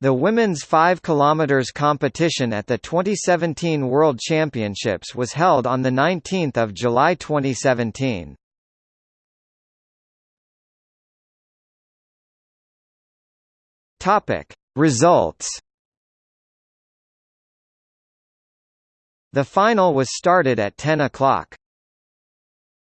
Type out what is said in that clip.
The women's 5 km competition at the 2017 World Championships was held on 19 July 2017. Results The final was started at 10 o'clock.